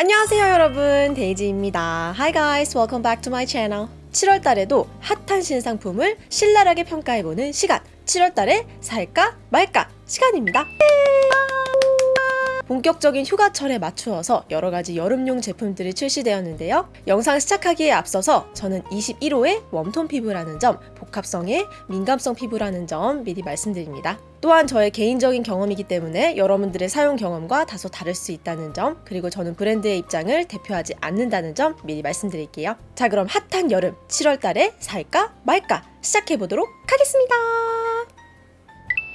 안녕하세요 여러분. 데이지입니다. Hi guys. Welcome back to my channel. 7월 달에도 핫한 신상품을 신랄하게 평가해보는 시간. 7월 달에 살까 말까 시간입니다 본격적인 휴가철에 맞추어서 여러가지 여름용 제품들이 출시되었는데요. 영상 시작하기에 앞서서 저는 21호의 웜톤 피부라는 점, 복합성의 민감성 피부라는 점 미리 말씀드립니다. 또한 저의 개인적인 경험이기 때문에 여러분들의 사용 경험과 다소 다를 수 있다는 점, 그리고 저는 브랜드의 입장을 대표하지 않는다는 점 미리 말씀드릴게요. 자, 그럼 핫한 여름 7월 달에 살까 말까 시작해보도록 하겠습니다.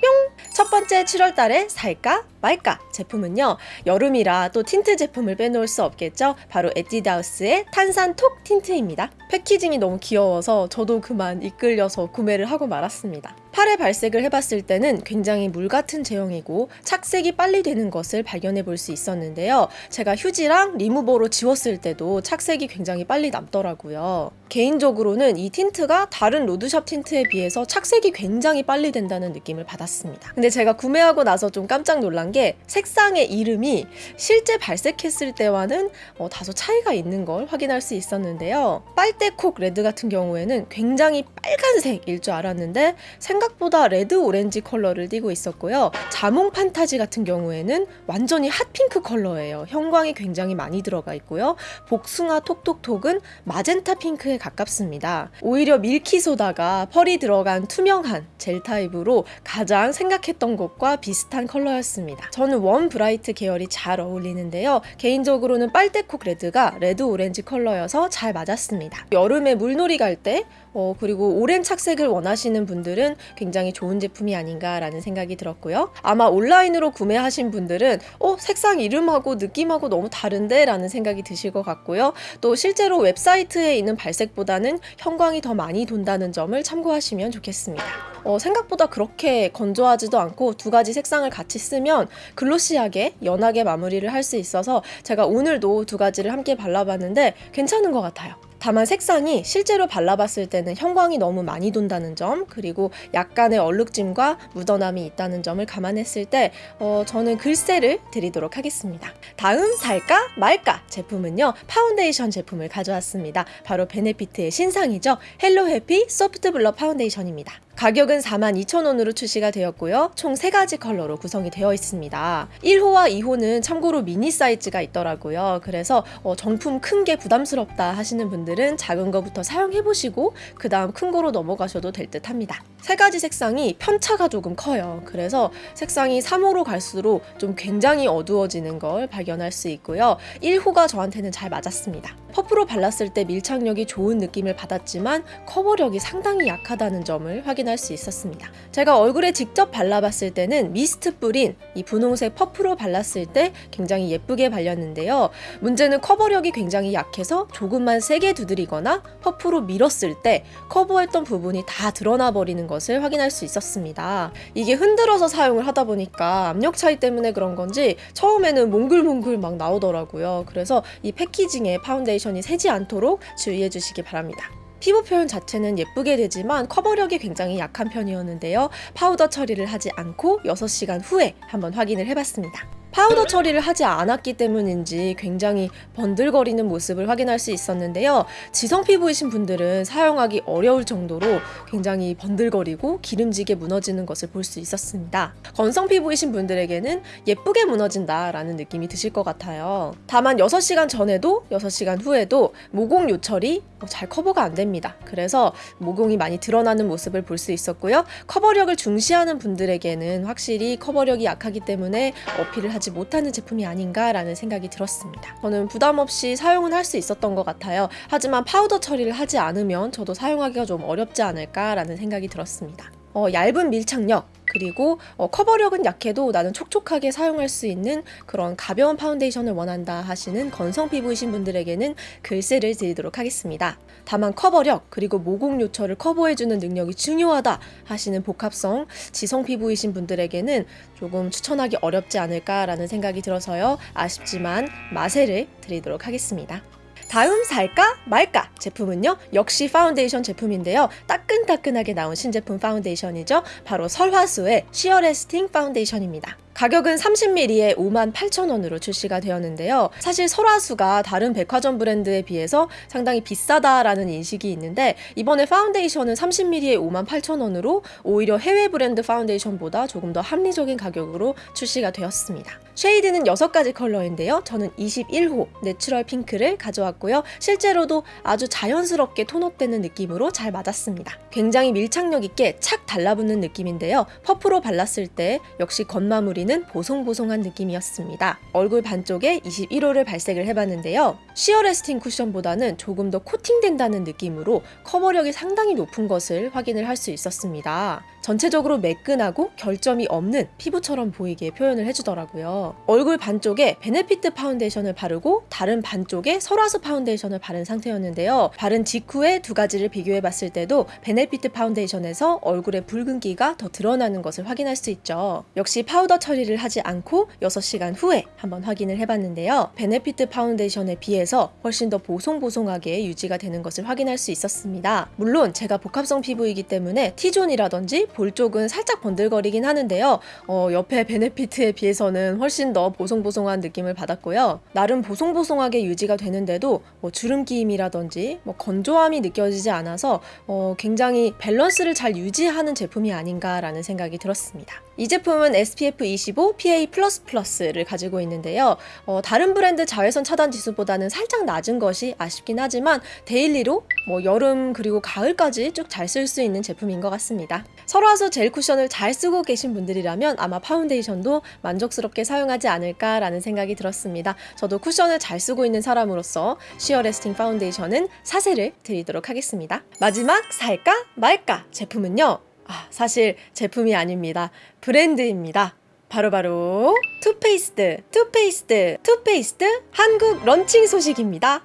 뿅! 첫 번째 7월 달에 살까 말까 제품은요 여름이라 또 틴트 제품을 빼놓을 수 없겠죠? 바로 에뛰드하우스의 탄산 톡 틴트입니다. 패키징이 너무 귀여워서 저도 그만 이끌려서 구매를 하고 말았습니다. 팔에 발색을 해봤을 때는 굉장히 물 같은 제형이고 착색이 빨리 되는 것을 발견해 볼 수 있었는데요. 제가 휴지랑 리무버로 지웠을 때도 착색이 굉장히 빨리 남더라고요. 개인적으로는 이 틴트가 다른 로드샵 틴트에 비해서 착색이 굉장히 빨리 된다는 느낌을 받았습니다. 근데 제가 구매하고 나서 좀 깜짝 놀란 게 색상의 이름이 실제 발색했을 때와는 어, 다소 차이가 있는 걸 확인할 수 있었는데요. 빨대콕 레드 같은 경우에는 굉장히 빨간색일 줄 알았는데 생각보다 레드 오렌지 컬러를 띠고 있었고요. 자몽 판타지 같은 경우에는 완전히 핫핑크 컬러예요. 형광이 굉장히 많이 들어가 있고요. 복숭아 톡톡톡은 마젠타 핑크에 가깝습니다. 오히려 밀키소다가 펄이 들어간 투명한 젤 타입으로 가장 생각했던 것과 비슷한 컬러였습니다. 저는 warm bright 계열이 잘 어울리는데요. 개인적으로는 빨대콕 레드가 레드 오렌지 컬러여서 잘 맞았습니다. 여름에 물놀이 갈때 어, 그리고 오랜 착색을 원하시는 분들은 굉장히 좋은 제품이 아닌가라는 생각이 들었고요. 아마 온라인으로 구매하신 분들은 어, 색상 이름하고 느낌하고 너무 다른데? 라는 생각이 드실 것 같고요. 또 실제로 웹사이트에 있는 발색보다는 형광이 더 많이 돈다는 점을 참고하시면 좋겠습니다. 어, 생각보다 그렇게 건조하지도 않고 두 가지 색상을 같이 쓰면 글로시하게 연하게 마무리를 할 수 있어서 제가 오늘도 두 가지를 함께 발라봤는데 괜찮은 것 같아요. 다만 색상이 실제로 발라봤을 때는 형광이 너무 많이 돈다는 점 그리고 약간의 얼룩짐과 묻어남이 있다는 점을 감안했을 때 어, 저는 글쎄를 드리도록 하겠습니다. 다음 살까 말까 제품은요 파운데이션 제품을 가져왔습니다. 바로 베네피트의 신상이죠. 헬로 해피 소프트 블러 파운데이션입니다. 가격은 42,000원으로 출시가 되었고요. 총 3가지 컬러로 구성이 되어 있습니다. 1호와 2호는 참고로 미니 사이즈가 있더라고요. 그래서 어, 정품 큰 게 부담스럽다 하시는 분들은 작은 거부터 사용해보시고 그 다음 큰 거로 넘어가셔도 될 듯 합니다. 세 가지 색상이 편차가 조금 커요. 그래서 색상이 3호로 갈수록 좀 굉장히 어두워지는 걸 발견할 수 있고요. 1호가 저한테는 잘 맞았습니다. 퍼프로 발랐을 때 밀착력이 좋은 느낌을 받았지만 커버력이 상당히 약하다는 점을 확인 할 수 있었습니다. 제가 얼굴에 직접 발라봤을 때는 미스트 뿌린 이 분홍색 퍼프로 발랐을 때 굉장히 예쁘게 발렸는데요. 문제는 커버력이 굉장히 약해서 조금만 세게 두드리거나 퍼프로 밀었을 때 커버했던 부분이 다 드러나 버리는 것을 확인할 수 있었습니다. 이게 흔들어서 사용을 하다 보니까 압력 차이 때문에 그런 건지 처음에는 몽글몽글 막 나오더라고요. 그래서 이 패키징에 파운데이션 파운데이션이 새지 않도록 주의해 주시기 바랍니다. 피부 표현 자체는 예쁘게 되지만 커버력이 굉장히 약한 편이었는데요. 파우더 처리를 하지 않고 6시간 후에 한번 확인을 해봤습니다. 파우더 처리를 하지 않았기 때문인지 굉장히 번들거리는 모습을 확인할 수 있었는데요. 지성 피부이신 분들은 사용하기 어려울 정도로 굉장히 번들거리고 기름지게 무너지는 것을 볼 수 있었습니다. 건성 피부이신 분들에게는 예쁘게 무너진다 라는 느낌이 드실 것 같아요. 다만 6시간 전에도 6시간 후에도 모공 요철이 잘 커버가 안 됩니다. 그래서 모공이 많이 드러나는 모습을 볼 수 있었고요. 커버력을 중시하는 분들에게는 확실히 커버력이 약하기 때문에 어필을 하지 못하는 제품이 아닌가라는 생각이 들었습니다. 저는 부담 없이 사용은 할 수 있었던 것 같아요. 하지만 파우더 처리를 하지 않으면 저도 사용하기가 좀 어렵지 않을까라는 생각이 들었습니다. 어, 얇은 밀착력, 그리고 어, 커버력은 약해도 나는 촉촉하게 사용할 수 있는 그런 가벼운 파운데이션을 원한다 하시는 건성 피부이신 분들에게는 글쎄를 드리도록 하겠습니다. 다만 커버력 그리고 모공 요철을 커버해주는 능력이 중요하다 하시는 복합성 지성 피부이신 분들에게는 조금 추천하기 어렵지 않을까라는 생각이 들어서요. 아쉽지만 마세를 드리도록 하겠습니다. 다음 살까 말까 제품은요 역시 파운데이션 제품인데요. 따끈따끈하게 나온 신제품 파운데이션이죠. 바로 설화수의 시어레스팅 파운데이션입니다 가격은 30ml에 58,000원으로 출시가 되었는데요. 사실 설화수가 다른 백화점 브랜드에 비해서 상당히 비싸다라는 인식이 있는데 이번에 파운데이션은 30ml에 58,000원으로 오히려 해외 브랜드 파운데이션보다 조금 더 합리적인 가격으로 출시가 되었습니다. shade는 6가지 컬러인데요. 저는 21호 내추럴 핑크를 가져왔고요. 실제로도 아주 자연스럽게 톤업되는 느낌으로 잘 맞았습니다. 굉장히 밀착력 있게 착 달라붙는 느낌인데요. 퍼프로 발랐을 때 역시 겉마무리 보이는 보송보송한 느낌이었습니다. 얼굴 반쪽에 21호를 발색을 해봤는데요. 시어레스팅 쿠션보다는 조금 더 코팅된다는 느낌으로 커버력이 상당히 높은 것을 확인을 할 수 있었습니다. 전체적으로 매끈하고 결점이 없는 피부처럼 보이게 표현을 해주더라고요. 얼굴 반쪽에 베네피트 파운데이션을 바르고 다른 반쪽에 설화수 파운데이션을 바른 상태였는데요. 바른 직후에 두 가지를 비교해봤을 때도 베네피트 파운데이션에서 얼굴의 붉은기가 더 드러나는 것을 확인할 수 있죠. 역시 파우더 처리를 하지 않고 6시간 후에 한번 확인을 해봤는데요. 베네피트 파운데이션에 비해서 훨씬 더 보송보송하게 유지가 되는 것을 확인할 수 있었습니다. 물론 제가 복합성 피부이기 때문에 T존이라든지 볼 쪽은 살짝 번들거리긴 하는데요. 어, 옆에 베네피트에 비해서는 훨씬 더 보송보송한 느낌을 받았고요. 나름 보송보송하게 유지가 되는데도 뭐 주름 끼임이라든지 뭐 건조함이 느껴지지 않아서 어, 굉장히 밸런스를 잘 유지하는 제품이 아닌가라는 생각이 들었습니다. 이 제품은 SPF 25 PA++를 가지고 있는데요. 어, 다른 브랜드 자외선 차단 지수보다는 살짝 낮은 것이 아쉽긴 하지만 daily로 뭐 여름 그리고 가을까지 쭉 잘 쓸 수 있는 제품인 것 같습니다. 설화수 젤 쿠션을 잘 쓰고 계신 분들이라면 아마 파운데이션도 만족스럽게 사용하지 않을까라는 생각이 들었습니다. 저도 쿠션을 잘 쓰고 있는 사람으로서 시어레스팅 파운데이션은 사세를 드리도록 하겠습니다. 마지막 살까 말까 제품은요. 아, 사실 제품이 아닙니다. 브랜드입니다. 바로바로 바로 Too Faced, Too Faced, Too Faced 한국 런칭 소식입니다.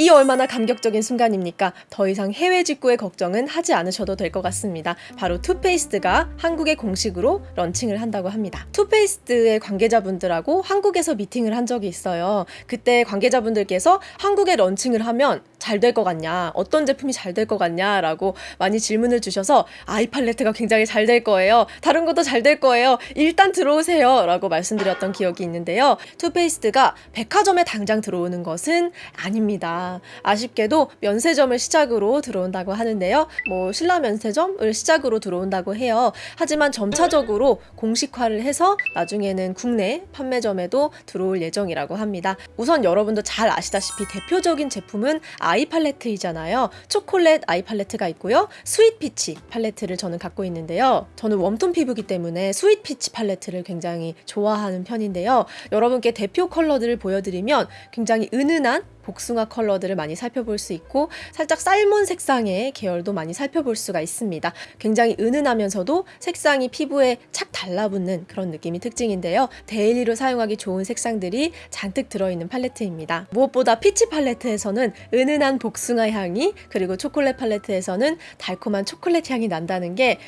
이 얼마나 감격적인 순간입니까? 더 이상 해외 직구의 걱정은 하지 않으셔도 될 것 같습니다. 바로 Too Faced가 한국에 공식으로 런칭을 한다고 합니다. Too Faced의 관계자분들하고 한국에서 미팅을 한 적이 있어요. 그때 관계자분들께서 한국에 런칭을 하면 잘 될 것 같냐, 어떤 제품이 잘 될 것 같냐 라고 많이 질문을 주셔서 eye 팔레트가 굉장히 잘 될 거예요. 다른 것도 잘 될 거예요. 일단 들어오세요. 라고 말씀드렸던 기억이 있는데요. Too Faced가 백화점에 당장 들어오는 것은 아닙니다. 아쉽게도 면세점을 시작으로 들어온다고 하는데요. 뭐 신라 면세점을 시작으로 들어온다고 해요. 하지만 점차적으로 공식화를 해서 나중에는 국내 판매점에도 들어올 예정이라고 합니다. 우선 여러분도 잘 아시다시피 대표적인 제품은 eye 팔레트이잖아요. 초콜릿 eye 팔레트가 있고요. Sweet Peach 팔레트를 저는 갖고 있는데요. 저는 warm tone 피부기 때문에 Sweet Peach 팔레트를 굉장히 좋아하는 편인데요. 여러분께 대표 컬러들을 보여드리면 굉장히 은은한 복숭아 컬러들을 많이 살펴볼 수 있고 살짝 salmon 색상의 계열도 많이 살펴볼 수가 있습니다. 굉장히 은은하면서도 색상이 피부에 착 달라붙는 그런 느낌이 특징인데요. daily로 사용하기 좋은 색상들이 잔뜩 들어있는 팔레트입니다. 무엇보다 Peach 팔레트에서는 은은한 복숭아 향이 그리고 초콜릿 팔레트에서는 달콤한 초콜릿 향이 난다는 게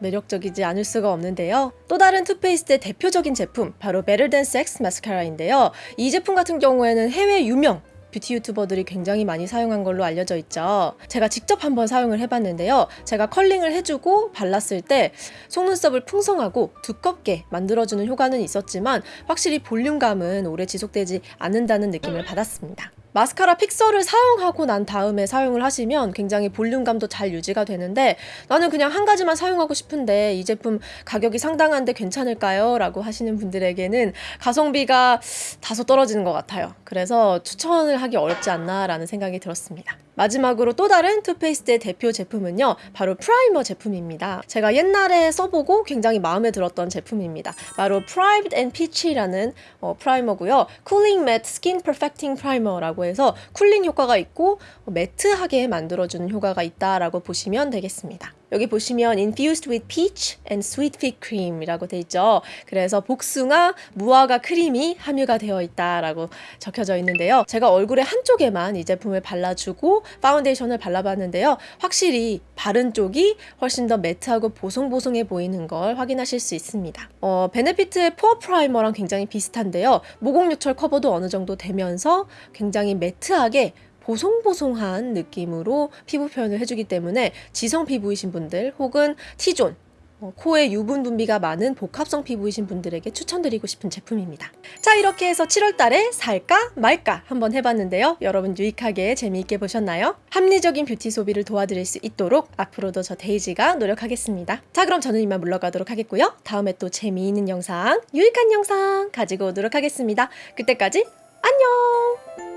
매력적이지 않을 수가 없는데요. 또 다른 Too Faced의 대표적인 제품 바로 Than Sex 마스카라인데요. 이 제품 같은 경우에는 해외 유명 뷰티 유튜버들이 굉장히 많이 사용한 걸로 알려져 있죠. 제가 직접 한번 사용을 해봤는데요. 제가 컬링을 해주고 발랐을 때 속눈썹을 풍성하고 두껍게 만들어주는 효과는 있었지만 확실히 볼륨감은 오래 지속되지 않는다는 느낌을 받았습니다. 마스카라 픽서를 사용하고 난 다음에 사용을 하시면 굉장히 볼륨감도 잘 유지가 되는데 나는 그냥 한 가지만 사용하고 싶은데 이 제품 가격이 상당한데 괜찮을까요? 라고 하시는 분들에게는 가성비가 다소 떨어지는 것 같아요. 그래서 추천을 하기 어렵지 않나 라는 생각이 들었습니다. 마지막으로 또 다른 Too Faced의 대표 제품은요. 바로 primer 제품입니다. 제가 옛날에 써보고 굉장히 마음에 들었던 제품입니다. 바로 Primed and Peachy라는 어, primer고요. Cooling Matte Skin Perfecting Primer라고 해서 cooling 효과가 있고 matte하게 만들어주는 효과가 있다라고 보시면 되겠습니다. 여기 보시면 infused with peach and sweet fig cream이라고 돼 있죠. 그래서 복숭아, 무화과 크림이 함유가 되어 있다라고 적혀져 있는데요. 제가 얼굴에 한쪽에만 이 제품을 발라주고 파운데이션을 발라봤는데요. 확실히 바른 쪽이 훨씬 더 matte하고 보송보송해 보이는 걸 확인하실 수 있습니다. 어, Benefit의 pore primer랑 굉장히 비슷한데요. 모공 요철 커버도 어느 정도 되면서 굉장히 matte하게 보송보송한 느낌으로 피부 표현을 해주기 때문에 지성 피부이신 분들 혹은 T zone 어, 코에 유분 분비가 많은 복합성 피부이신 분들에게 추천드리고 싶은 제품입니다. 자 이렇게 해서 7월 달에 살까 말까 한번 해봤는데요. 여러분 유익하게 재미있게 보셨나요? 합리적인 뷰티 소비를 도와드릴 수 있도록 앞으로도 저 데이지가 노력하겠습니다. 자 그럼 저는 이만 물러가도록 하겠고요. 다음에 또 재미있는 영상, 유익한 영상 가지고 오도록 하겠습니다. 그때까지 안녕!